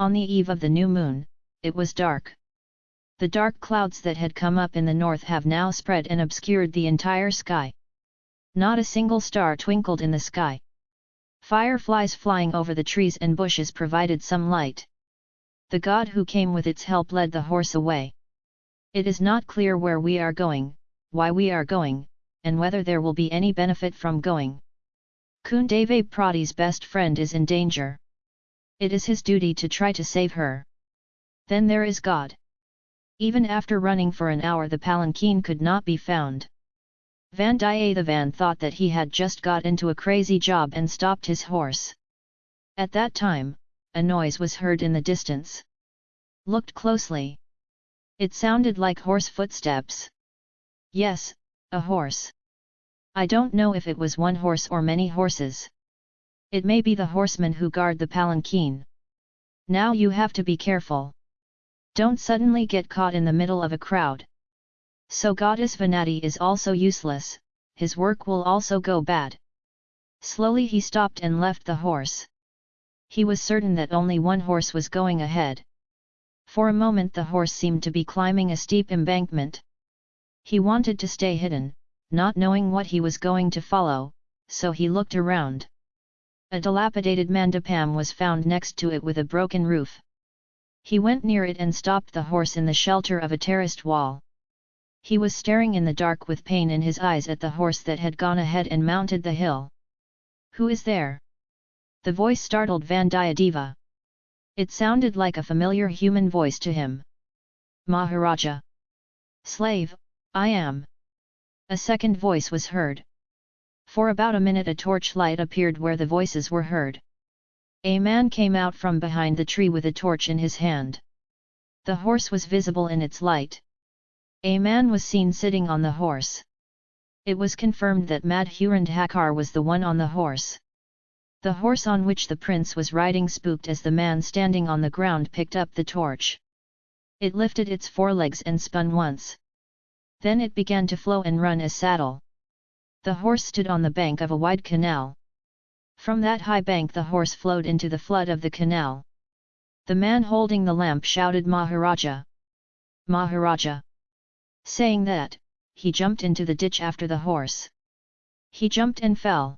On the eve of the new moon, it was dark. The dark clouds that had come up in the north have now spread and obscured the entire sky. Not a single star twinkled in the sky. Fireflies flying over the trees and bushes provided some light. The god who came with its help led the horse away. It is not clear where we are going, why we are going, and whether there will be any benefit from going. Kundave Prati's best friend is in danger. It is his duty to try to save her. Then there is God. Even after running for an hour the palanquin could not be found. Vandiyathevan thought that he had just got into a crazy job and stopped his horse. At that time, a noise was heard in the distance. Looked closely. It sounded like horse footsteps. Yes, a horse. I don't know if it was one horse or many horses. It may be the horsemen who guard the palanquin. Now you have to be careful. Don't suddenly get caught in the middle of a crowd. So goddess Vanati is also useless, his work will also go bad. Slowly he stopped and left the horse. He was certain that only one horse was going ahead. For a moment the horse seemed to be climbing a steep embankment. He wanted to stay hidden, not knowing what he was going to follow, so he looked around. A dilapidated mandapam was found next to it with a broken roof. He went near it and stopped the horse in the shelter of a terraced wall. He was staring in the dark with pain in his eyes at the horse that had gone ahead and mounted the hill. Who is there? The voice startled Vandiyadeva. It sounded like a familiar human voice to him. Maharaja. Slave, I am. A second voice was heard. For about a minute a torchlight appeared where the voices were heard. A man came out from behind the tree with a torch in his hand. The horse was visible in its light. A man was seen sitting on the horse. It was confirmed that Madhurandhakar was the one on the horse. The horse on which the prince was riding spooked as the man standing on the ground picked up the torch. It lifted its forelegs and spun once. Then it began to flow and run as saddle. The horse stood on the bank of a wide canal. From that high bank the horse flowed into the flood of the canal. The man holding the lamp shouted Maharaja! Maharaja! Saying that, he jumped into the ditch after the horse. He jumped and fell.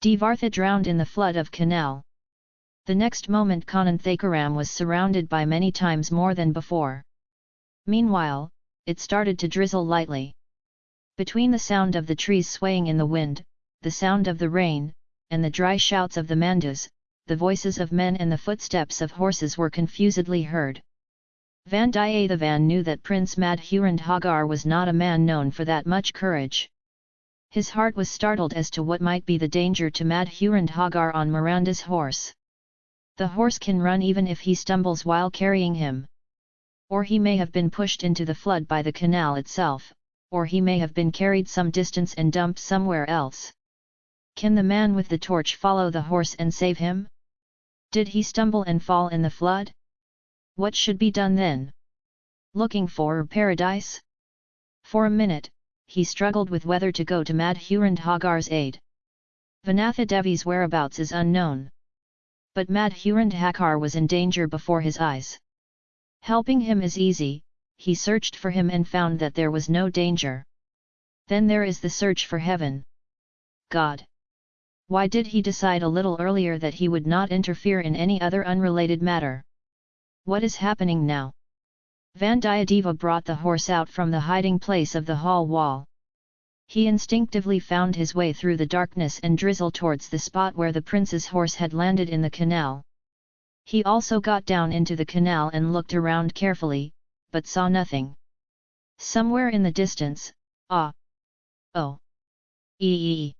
Devartha drowned in the flood of canal. The next moment Kananthakaram was surrounded by many times more than before. Meanwhile, it started to drizzle lightly. Between the sound of the trees swaying in the wind, the sound of the rain, and the dry shouts of the mandus, the voices of men and the footsteps of horses were confusedly heard. Vandiyathevan knew that Prince Madhurandhagar was not a man known for that much courage. His heart was startled as to what might be the danger to Madhurandhagar on Miranda's horse. The horse can run even if he stumbles while carrying him or he may have been pushed into the flood by the canal itself, or he may have been carried some distance and dumped somewhere else. Can the man with the torch follow the horse and save him? Did he stumble and fall in the flood? What should be done then? Looking for paradise? For a minute, he struggled with whether to go to Madhurandhagar's aid. Vanatha Devi's whereabouts is unknown. But Madhurandhakar was in danger before his eyes. Helping him is easy, he searched for him and found that there was no danger. Then there is the search for heaven. God. Why did he decide a little earlier that he would not interfere in any other unrelated matter? What is happening now? Vandiyadeva brought the horse out from the hiding place of the hall wall. He instinctively found his way through the darkness and drizzle towards the spot where the prince's horse had landed in the canal. He also got down into the canal and looked around carefully, but saw nothing. Somewhere in the distance, ah, oh, ee,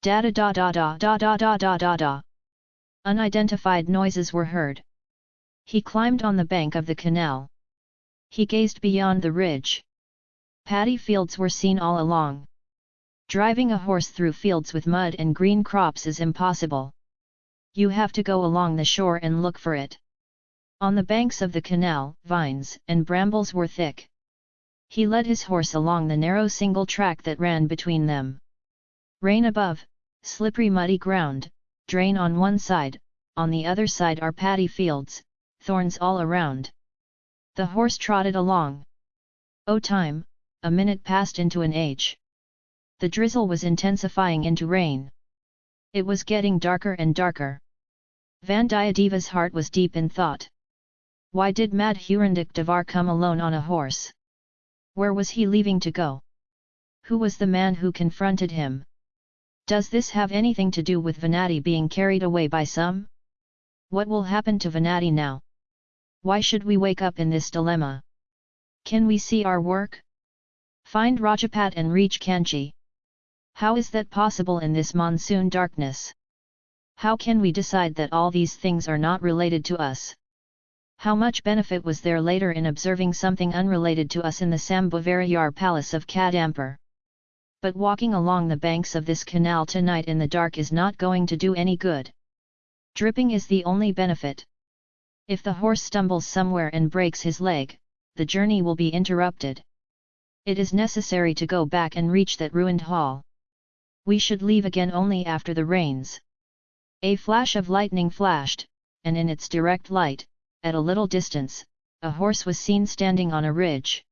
da da da da da da da da da da da. Unidentified noises were heard. He climbed on the bank of the canal. He gazed beyond the ridge. Paddy fields were seen all along. Driving a horse through fields with mud and green crops is impossible you have to go along the shore and look for it. On the banks of the canal, vines and brambles were thick. He led his horse along the narrow single track that ran between them. Rain above, slippery muddy ground, drain on one side, on the other side are paddy fields, thorns all around. The horse trotted along. Oh time, a minute passed into an age. The drizzle was intensifying into rain. It was getting darker and darker. Vandiyadeva's heart was deep in thought. Why did Madhurandak Devar come alone on a horse? Where was he leaving to go? Who was the man who confronted him? Does this have anything to do with Venati being carried away by some? What will happen to Venati now? Why should we wake up in this dilemma? Can we see our work? Find Rajapat and reach Kanchi. How is that possible in this monsoon darkness? How can we decide that all these things are not related to us? How much benefit was there later in observing something unrelated to us in the Sambhavarayar palace of Kadampur? But walking along the banks of this canal tonight in the dark is not going to do any good. Dripping is the only benefit. If the horse stumbles somewhere and breaks his leg, the journey will be interrupted. It is necessary to go back and reach that ruined hall. We should leave again only after the rains. A flash of lightning flashed, and in its direct light, at a little distance, a horse was seen standing on a ridge.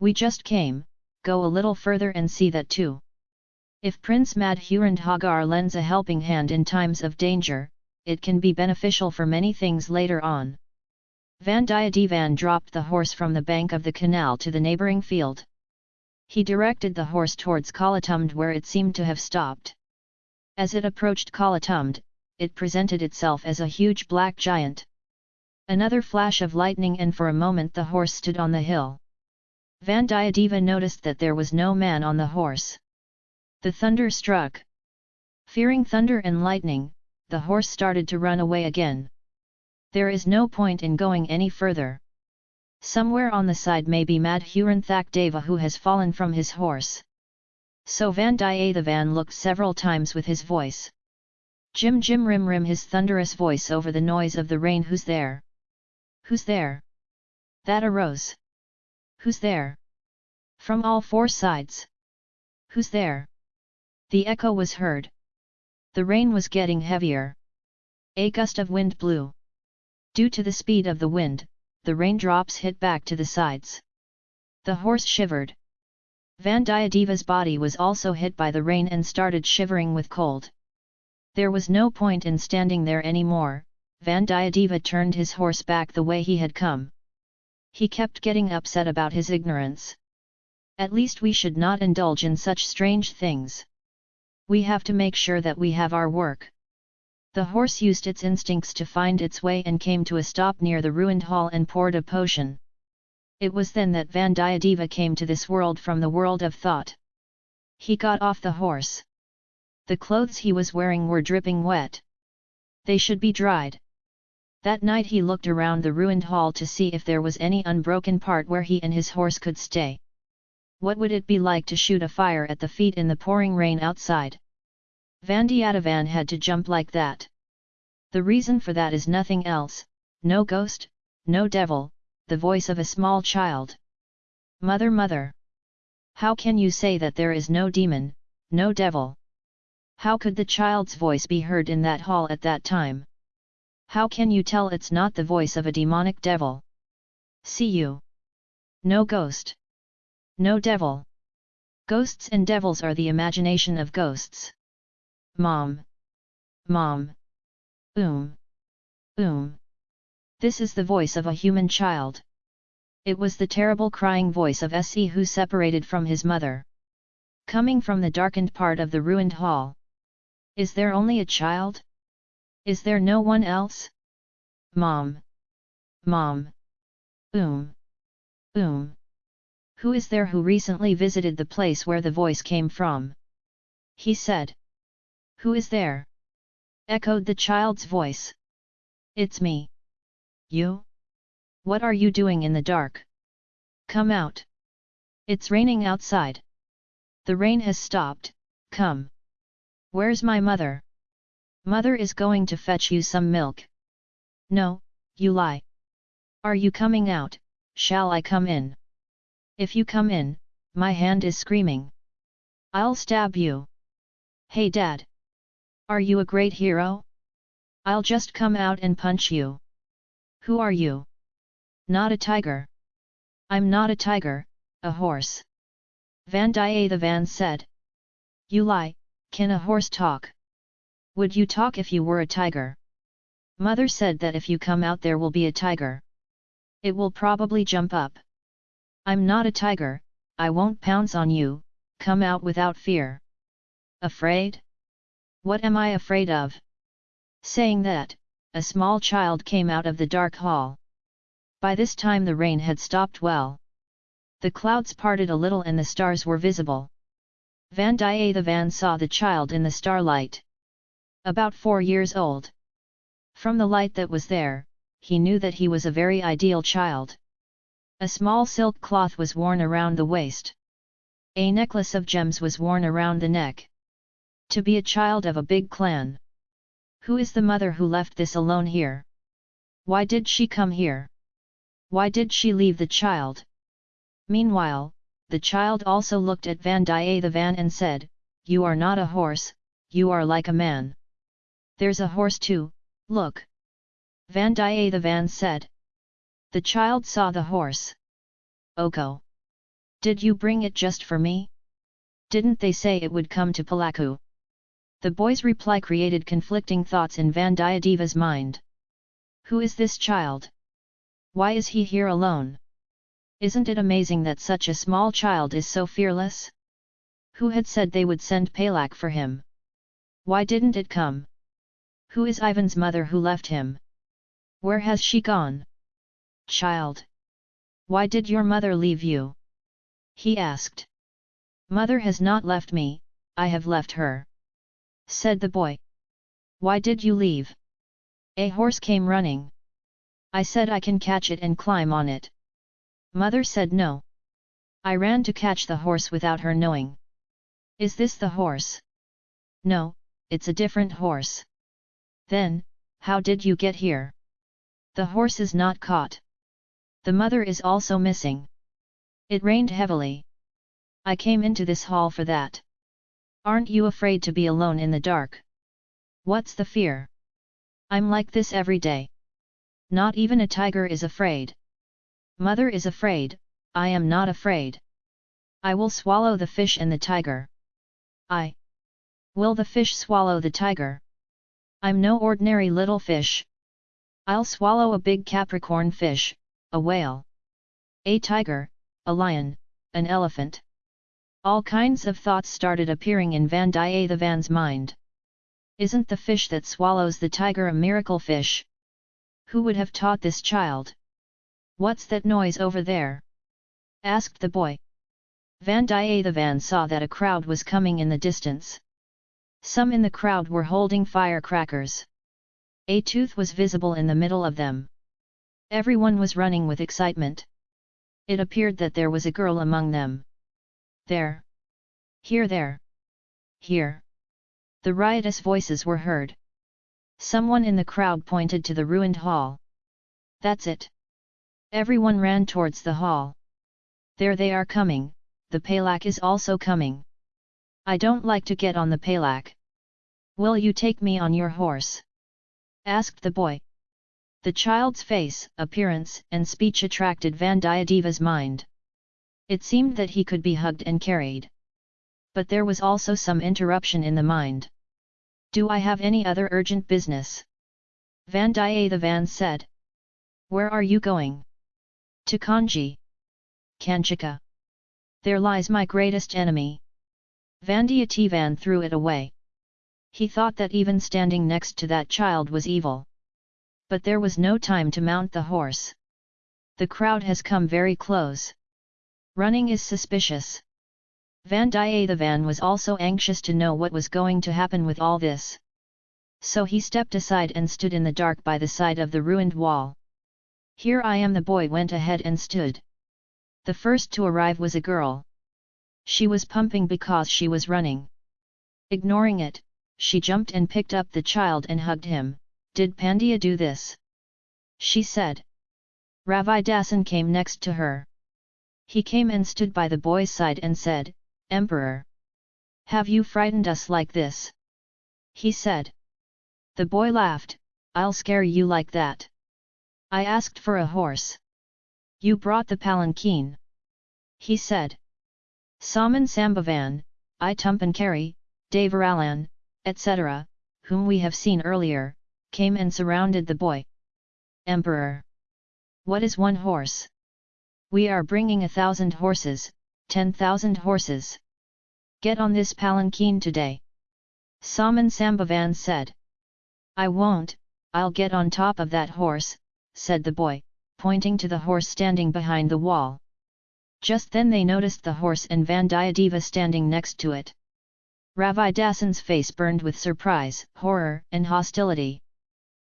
We just came, go a little further and see that too. If Prince Madhurandhagar lends a helping hand in times of danger, it can be beneficial for many things later on. Vandiyadevan dropped the horse from the bank of the canal to the neighbouring field. He directed the horse towards Kalatumd where it seemed to have stopped. As it approached Kalatumd, it presented itself as a huge black giant. Another flash of lightning and for a moment the horse stood on the hill. Vandiyadeva noticed that there was no man on the horse. The thunder struck. Fearing thunder and lightning, the horse started to run away again. There is no point in going any further. Somewhere on the side may be Madhuranthak Deva who has fallen from his horse. So Vandiyathevan looked several times with his voice. Jim Jim Rim Rim his thunderous voice over the noise of the rain Who's there? Who's there? That arose. Who's there? From all four sides. Who's there? The echo was heard. The rain was getting heavier. A gust of wind blew. Due to the speed of the wind, the raindrops hit back to the sides. The horse shivered. Vandiyadeva's body was also hit by the rain and started shivering with cold. There was no point in standing there anymore, Vandiyadeva turned his horse back the way he had come. He kept getting upset about his ignorance. At least we should not indulge in such strange things. We have to make sure that we have our work. The horse used its instincts to find its way and came to a stop near the ruined hall and poured a potion. It was then that Vandiyadeva came to this world from the world of thought. He got off the horse. The clothes he was wearing were dripping wet. They should be dried. That night he looked around the ruined hall to see if there was any unbroken part where he and his horse could stay. What would it be like to shoot a fire at the feet in the pouring rain outside? Vandiyadevan had to jump like that. The reason for that is nothing else, no ghost, no devil, the voice of a small child. Mother mother! How can you say that there is no demon, no devil? How could the child's voice be heard in that hall at that time? How can you tell it's not the voice of a demonic devil? See you! No ghost! No devil! Ghosts and devils are the imagination of ghosts. Mom. Mom. Um. Um. This is the voice of a human child. It was the terrible crying voice of Se who separated from his mother. Coming from the darkened part of the ruined hall. Is there only a child? Is there no one else? Mom. Mom. Um. Um. Who is there who recently visited the place where the voice came from? He said. Who is there? Echoed the child's voice. It's me. You? What are you doing in the dark? Come out. It's raining outside. The rain has stopped, come. Where's my mother? Mother is going to fetch you some milk. No, you lie. Are you coming out, shall I come in? If you come in, my hand is screaming. I'll stab you. Hey dad! Are you a great hero? I'll just come out and punch you. Who are you? Not a tiger. I'm not a tiger, a horse. Vandiyathevan said. You lie, can a horse talk? Would you talk if you were a tiger? Mother said that if you come out there will be a tiger. It will probably jump up. I'm not a tiger, I won't pounce on you, come out without fear. Afraid? What am I afraid of? Saying that, a small child came out of the dark hall. By this time the rain had stopped well. The clouds parted a little and the stars were visible. Vandiyathevan saw the child in the starlight. About four years old. From the light that was there, he knew that he was a very ideal child. A small silk cloth was worn around the waist. A necklace of gems was worn around the neck. To be a child of a big clan. Who is the mother who left this alone here? Why did she come here? Why did she leave the child? Meanwhile, the child also looked at Vandiyathevan and said, You are not a horse, you are like a man. There's a horse too, look. Vandiyathevan said. The child saw the horse. Oko. Did you bring it just for me? Didn't they say it would come to Palaku? The boy's reply created conflicting thoughts in Vandiyadeva's mind. Who is this child? Why is he here alone? Isn't it amazing that such a small child is so fearless? Who had said they would send Palak for him? Why didn't it come? Who is Ivan's mother who left him? Where has she gone? Child! Why did your mother leave you? He asked. Mother has not left me, I have left her. Said the boy. Why did you leave? A horse came running. I said I can catch it and climb on it. Mother said no. I ran to catch the horse without her knowing. Is this the horse? No, it's a different horse. Then, how did you get here? The horse is not caught. The mother is also missing. It rained heavily. I came into this hall for that. Aren't you afraid to be alone in the dark? What's the fear? I'm like this every day. Not even a tiger is afraid. Mother is afraid, I am not afraid. I will swallow the fish and the tiger. I. Will the fish swallow the tiger? I'm no ordinary little fish. I'll swallow a big Capricorn fish, a whale, a tiger, a lion, an elephant. All kinds of thoughts started appearing in Vandiyathevan's mind. Isn't the fish that swallows the tiger a miracle fish? Who would have taught this child? What's that noise over there? asked the boy. Vandiyathevan saw that a crowd was coming in the distance. Some in the crowd were holding firecrackers. A tooth was visible in the middle of them. Everyone was running with excitement. It appeared that there was a girl among them. There. Here there. Here. The riotous voices were heard. Someone in the crowd pointed to the ruined hall. That's it. Everyone ran towards the hall. There they are coming, the Palak is also coming. I don't like to get on the Palak. Will you take me on your horse? asked the boy. The child's face, appearance and speech attracted Vandiyadeva's mind. It seemed that he could be hugged and carried. But there was also some interruption in the mind. Do I have any other urgent business? Vandiyathevan said. Where are you going? To Kanji. Kanchika. There lies my greatest enemy. Vandiyathevan threw it away. He thought that even standing next to that child was evil. But there was no time to mount the horse. The crowd has come very close. Running is suspicious. Vandiyathevan was also anxious to know what was going to happen with all this. So he stepped aside and stood in the dark by the side of the ruined wall. Here I am the boy went ahead and stood. The first to arrive was a girl. She was pumping because she was running. Ignoring it, she jumped and picked up the child and hugged him, did Pandya do this? She said. Ravidasan came next to her. He came and stood by the boy's side and said, Emperor! Have you frightened us like this? He said. The boy laughed, I'll scare you like that. I asked for a horse. You brought the palanquin. He said. Saman Sambavan, I Tumpankari, Devaralan, etc., whom we have seen earlier, came and surrounded the boy. Emperor! What is one horse? We are bringing a thousand horses, ten thousand horses. Get on this palanquin today. Saman Sambavan said. I won't, I'll get on top of that horse, said the boy, pointing to the horse standing behind the wall. Just then they noticed the horse and Vandiyadeva standing next to it. Ravidasan's face burned with surprise, horror, and hostility.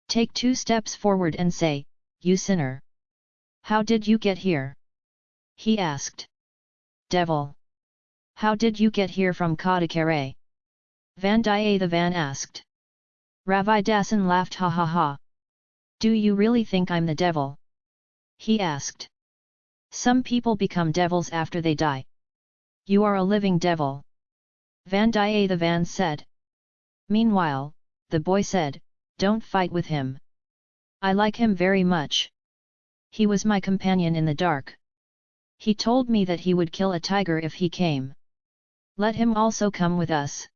Take two steps forward and say, You sinner! How did you get here? He asked. Devil! How did you get here from Kadakare? Vandiyathevan asked. Ravidasan laughed ha ha ha. Do you really think I'm the devil? He asked. Some people become devils after they die. You are a living devil. Vandiyathevan said. Meanwhile, the boy said, Don't fight with him. I like him very much. He was my companion in the dark. He told me that he would kill a tiger if he came. Let him also come with us.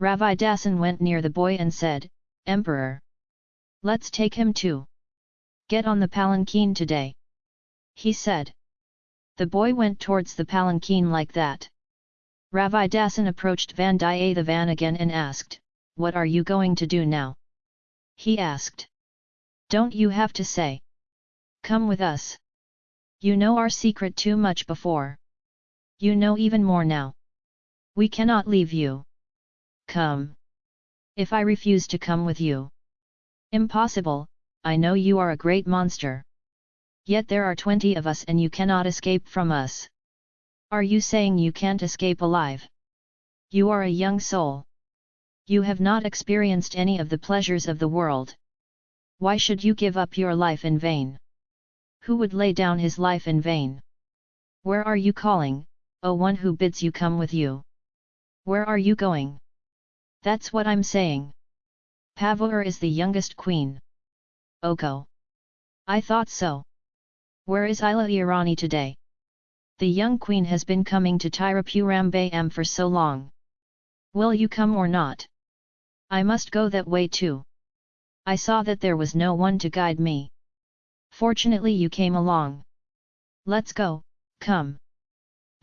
Ravidasan went near the boy and said, Emperor! Let's take him too. Get on the palanquin today. He said. The boy went towards the palanquin like that. Ravidasan approached Vandiyathevan again and asked, What are you going to do now? He asked. Don't you have to say? Come with us. You know our secret too much before. You know even more now. We cannot leave you. Come. If I refuse to come with you. Impossible, I know you are a great monster. Yet there are twenty of us and you cannot escape from us. Are you saying you can't escape alive? You are a young soul. You have not experienced any of the pleasures of the world. Why should you give up your life in vain? Who would lay down his life in vain? Where are you calling, O one who bids you come with you? Where are you going? That's what I'm saying. Pavur is the youngest queen. Oko. I thought so. Where is Ila Irani today? The young queen has been coming to Tirupurambam for so long. Will you come or not? I must go that way too. I saw that there was no one to guide me. Fortunately you came along. Let's go, come.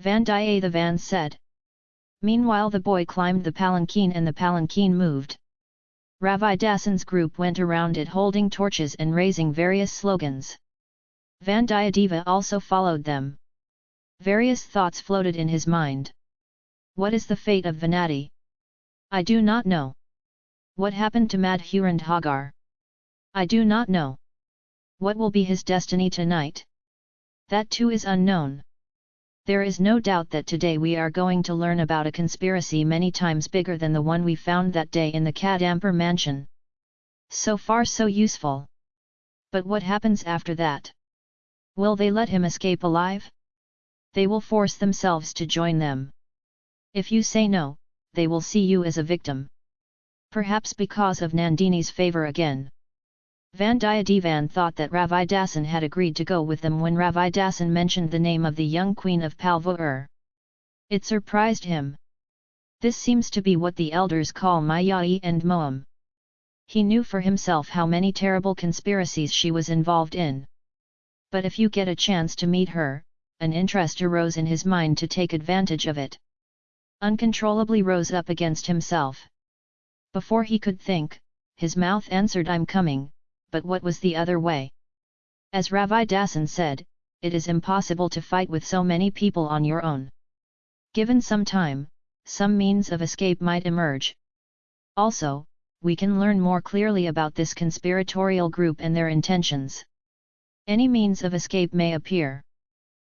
Vandiyathevan said. Meanwhile the boy climbed the palanquin and the palanquin moved. Ravidasan's group went around it holding torches and raising various slogans. Vandiyadeva also followed them. Various thoughts floated in his mind. What is the fate of Venati? I do not know. What happened to Madhurandhagar? I do not know. What will be his destiny tonight? That too is unknown. There is no doubt that today we are going to learn about a conspiracy many times bigger than the one we found that day in the Kadampur mansion. So far so useful. But what happens after that? Will they let him escape alive? They will force themselves to join them. If you say no, they will see you as a victim. Perhaps because of Nandini's favour again. Vandiyadevan thought that Ravidasan had agreed to go with them when Ravidasan mentioned the name of the young queen of Palvur. It surprised him. This seems to be what the elders call Mayai and Moam. He knew for himself how many terrible conspiracies she was involved in. But if you get a chance to meet her, an interest arose in his mind to take advantage of it. Uncontrollably rose up against himself. Before he could think, his mouth answered I'm coming, but what was the other way? As Ravidasan said, it is impossible to fight with so many people on your own. Given some time, some means of escape might emerge. Also, we can learn more clearly about this conspiratorial group and their intentions. Any means of escape may appear.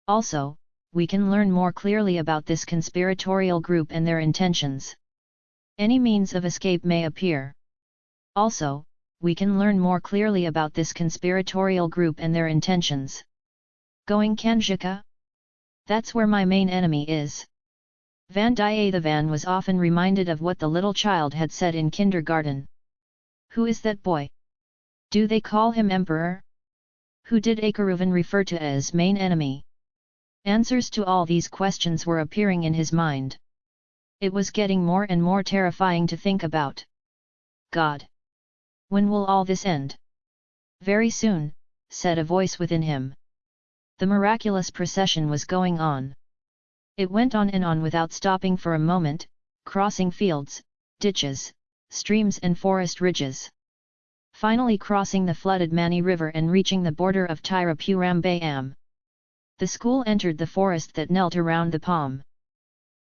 Also, we can learn more clearly about this conspiratorial group and their intentions. Any means of escape may appear. Also, we can learn more clearly about this conspiratorial group and their intentions. Going Kanjika? That's where my main enemy is. Vandiyathevan was often reminded of what the little child had said in kindergarten. Who is that boy? Do they call him emperor? Who did Akaruvan refer to as main enemy? Answers to all these questions were appearing in his mind. It was getting more and more terrifying to think about. God! When will all this end? Very soon, said a voice within him. The miraculous procession was going on. It went on and on without stopping for a moment, crossing fields, ditches, streams and forest ridges. Finally crossing the flooded Mani River and reaching the border of Tirupurambay The school entered the forest that knelt around the palm.